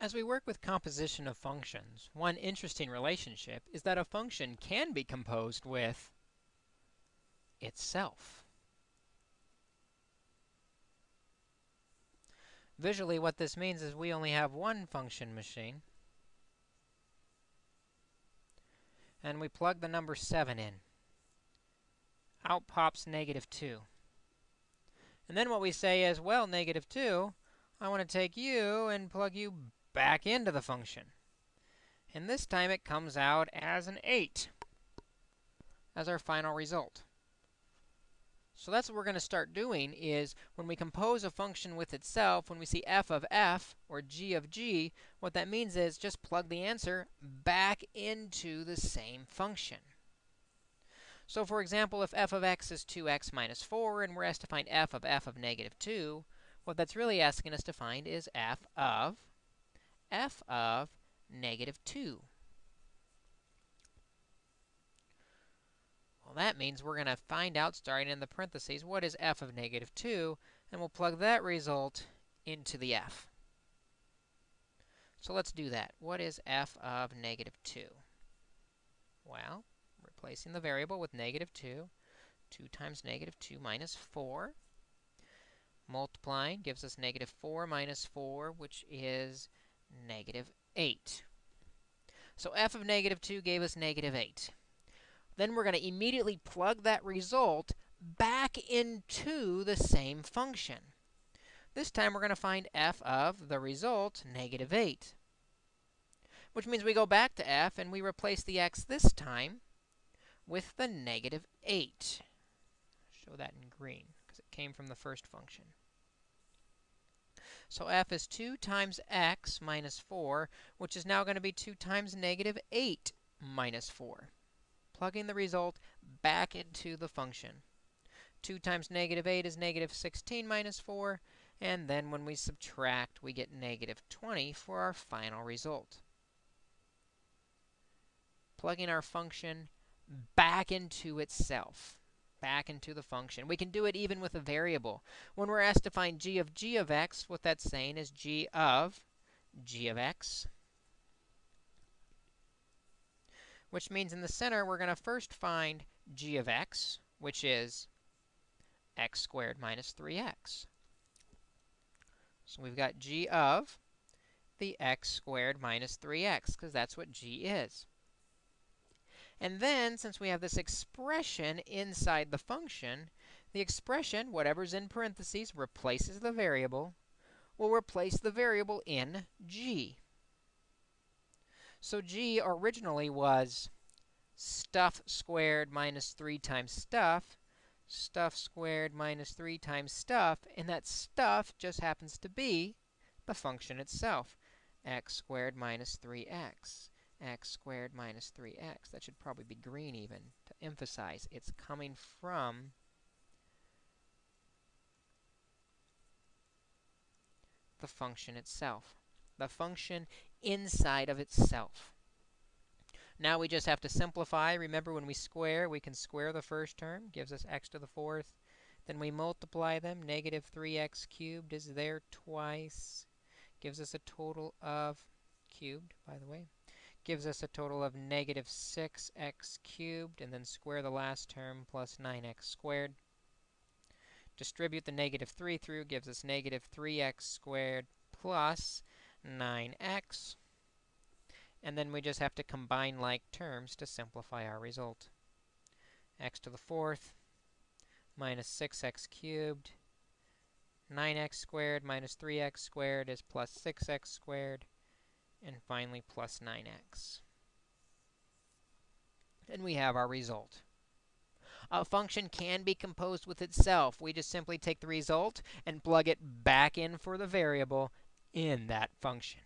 As we work with composition of functions, one interesting relationship is that a function can be composed with itself. Visually, what this means is we only have one function machine. And we plug the number 7 in. Out pops negative 2. And then what we say is, well, negative 2, I want to take you and plug you back into the function. And this time it comes out as an 8 as our final result. So that's what we're going to start doing is when we compose a function with itself, when we see f of f or g of g, what that means is just plug the answer back into the same function. So for example, if f of x is 2x minus 4 and we're asked to find f of f of negative 2, what that's really asking us to find is f of f of negative 2. Well, that means we're going to find out, starting in the parentheses, what is f of negative 2, and we'll plug that result into the f. So let's do that. What is f of negative 2? Well, replacing the variable with negative 2, 2 times negative 2 minus 4. Multiplying gives us negative 4 minus 4, which is negative 8. So f of negative 2 gave us negative 8. Then we're going to immediately plug that result back into the same function. This time, we're going to find f of the result, negative 8, which means we go back to f and we replace the x this time with the negative 8. Show that in green because it came from the first function. So f is 2 times x minus 4, which is now going to be 2 times negative 8 minus 4 plugging the result back into the function. 2 times negative 8 is negative 16 minus 4, and then when we subtract, we get negative 20 for our final result. Plugging our function back into itself, back into the function. We can do it even with a variable. When we're asked to find g of g of x, what that's saying is g of g of x which means in the center, we're going to first find g of x, which is x squared minus 3x. So we've got g of the x squared minus 3x, because that's what g is. And then, since we have this expression inside the function, the expression, whatever's in parentheses, replaces the variable, will replace the variable in g. So g originally was stuff squared minus 3 times stuff, stuff squared minus 3 times stuff, and that stuff just happens to be the function itself, x squared minus 3x, x squared minus 3x. That should probably be green even to emphasize it's coming from the function itself the function inside of itself. Now we just have to simplify. Remember, when we square, we can square the first term, gives us x to the fourth. Then we multiply them. Negative 3x cubed is there twice. Gives us a total of, cubed, by the way, gives us a total of negative 6x cubed, and then square the last term plus 9x squared. Distribute the negative 3 through, gives us negative 3x squared plus 9x. And then we just have to combine like terms to simplify our result. x to the fourth minus 6x cubed. 9x squared minus 3x squared is plus 6x squared. And finally, plus 9x. And we have our result. A function can be composed with itself. We just simply take the result and plug it back in for the variable in that function.